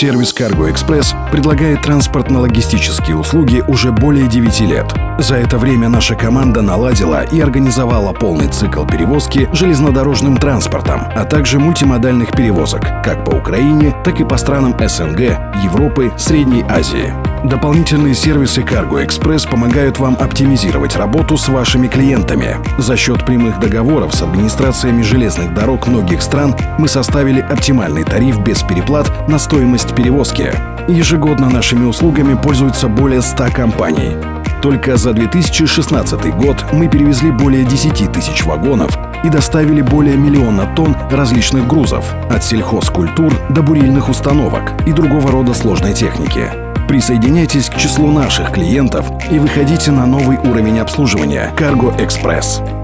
Сервис Cargo Express предлагает транспортно-логистические услуги уже более 9 лет. За это время наша команда наладила и организовала полный цикл перевозки железнодорожным транспортом, а также мультимодальных перевозок как по Украине, так и по странам СНГ, Европы, Средней Азии. Дополнительные сервисы Cargo Express помогают вам оптимизировать работу с вашими клиентами. За счет прямых договоров с администрациями железных дорог многих стран мы составили оптимальный тариф без переплат на стоимость перевозки. Ежегодно нашими услугами пользуются более 100 компаний. Только за 2016 год мы перевезли более 10 тысяч вагонов и доставили более миллиона тонн различных грузов, от сельхозкультур до бурильных установок и другого рода сложной техники. Присоединяйтесь к числу наших клиентов и выходите на новый уровень обслуживания Cargo Express.